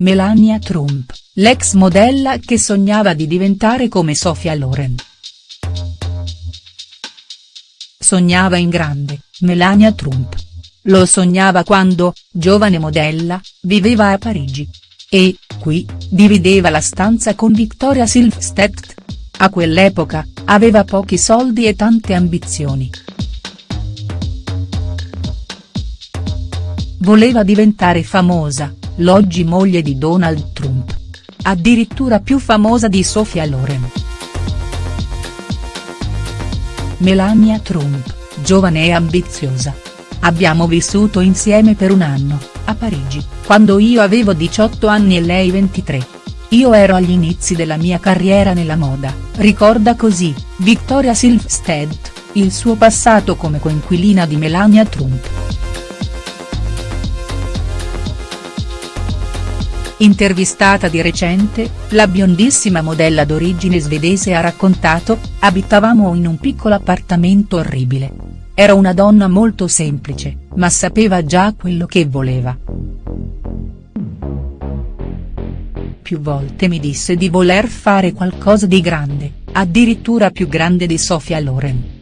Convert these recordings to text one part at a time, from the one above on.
Melania Trump, l'ex modella che sognava di diventare come Sofia Loren. Sognava in grande, Melania Trump. Lo sognava quando, giovane modella, viveva a Parigi. E, qui, divideva la stanza con Victoria Silvstedt. A quell'epoca, aveva pochi soldi e tante ambizioni. Voleva diventare famosa, l'oggi moglie di Donald Trump. Addirittura più famosa di Sofia Loren. Melania Trump, giovane e ambiziosa. Abbiamo vissuto insieme per un anno, a Parigi, quando io avevo 18 anni e lei 23. Io ero agli inizi della mia carriera nella moda, ricorda così, Victoria Silvstedt, il suo passato come coinquilina di Melania Trump. Intervistata di recente, la biondissima modella d'origine svedese ha raccontato, abitavamo in un piccolo appartamento orribile. Era una donna molto semplice, ma sapeva già quello che voleva. Più volte mi disse di voler fare qualcosa di grande, addirittura più grande di Sofia Loren.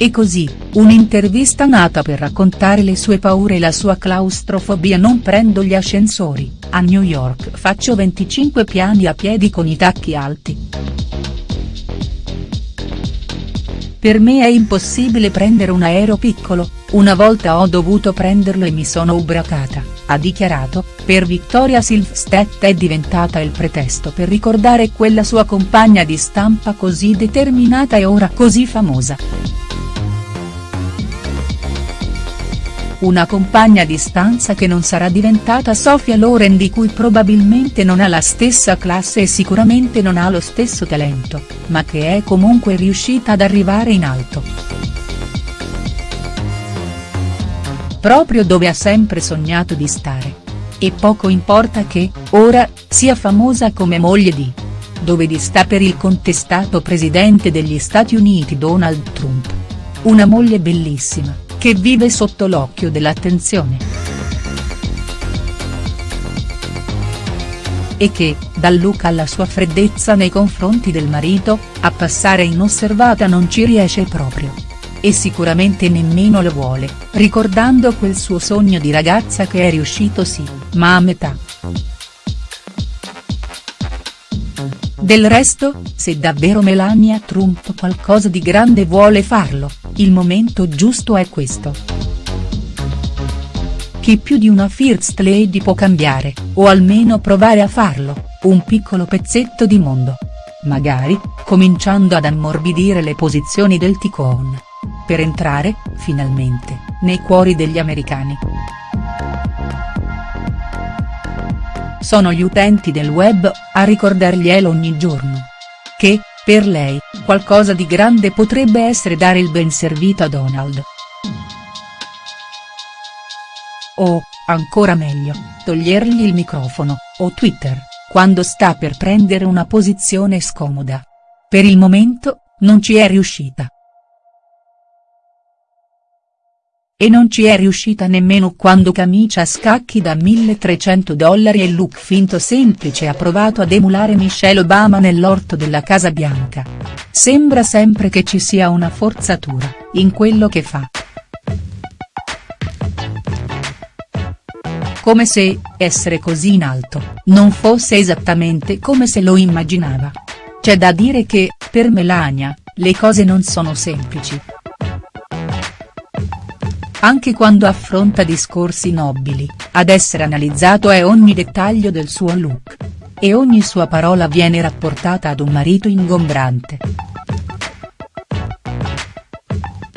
E così, un'intervista nata per raccontare le sue paure e la sua claustrofobia non prendo gli ascensori, a New York faccio 25 piani a piedi con i tacchi alti. Per me è impossibile prendere un aereo piccolo, una volta ho dovuto prenderlo e mi sono ubriacata, ha dichiarato, per Victoria Silvstedt è diventata il pretesto per ricordare quella sua compagna di stampa così determinata e ora così famosa. Una compagna di stanza che non sarà diventata Sofia Loren di cui probabilmente non ha la stessa classe e sicuramente non ha lo stesso talento, ma che è comunque riuscita ad arrivare in alto. Proprio dove ha sempre sognato di stare. E poco importa che, ora, sia famosa come moglie di. Dove di sta per il contestato presidente degli Stati Uniti Donald Trump. Una moglie bellissima che vive sotto l'occhio dell'attenzione. E che, dal look alla sua freddezza nei confronti del marito, a passare inosservata non ci riesce proprio. E sicuramente nemmeno lo vuole, ricordando quel suo sogno di ragazza che è riuscito sì, ma a metà. Del resto, se davvero Melania Trump qualcosa di grande vuole farlo, il momento giusto è questo. Chi più di una First Lady può cambiare, o almeno provare a farlo, un piccolo pezzetto di mondo. Magari, cominciando ad ammorbidire le posizioni del ticone. Per entrare, finalmente, nei cuori degli americani. Sono gli utenti del web, a ricordarglielo ogni giorno. Che, per lei, qualcosa di grande potrebbe essere dare il ben servito a Donald. O, ancora meglio, togliergli il microfono, o Twitter, quando sta per prendere una posizione scomoda. Per il momento, non ci è riuscita. E non ci è riuscita nemmeno quando camicia a scacchi da 1300 dollari e look finto semplice ha provato ad emulare Michelle Obama nell'orto della Casa Bianca. Sembra sempre che ci sia una forzatura, in quello che fa. Come se, essere così in alto, non fosse esattamente come se lo immaginava. C'è da dire che, per Melania, le cose non sono semplici anche quando affronta discorsi nobili, ad essere analizzato è ogni dettaglio del suo look. E ogni sua parola viene rapportata ad un marito ingombrante.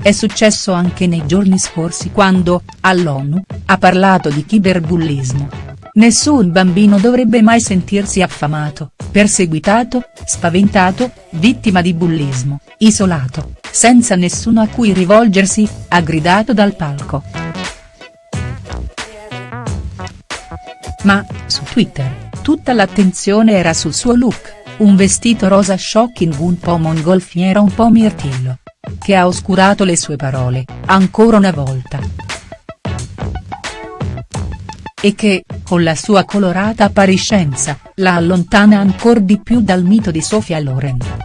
È successo anche nei giorni scorsi quando, all'ONU, ha parlato di cyberbullismo. Nessun bambino dovrebbe mai sentirsi affamato, perseguitato, spaventato, vittima di bullismo, isolato, senza nessuno a cui rivolgersi, ha gridato dal palco. Ma, su Twitter, tutta l'attenzione era sul suo look, un vestito rosa shocking un po' mongolfiera un po' mirtillo. Che ha oscurato le sue parole, ancora una volta. E che, con la sua colorata appariscenza, la allontana ancor di più dal mito di Sofia Loren.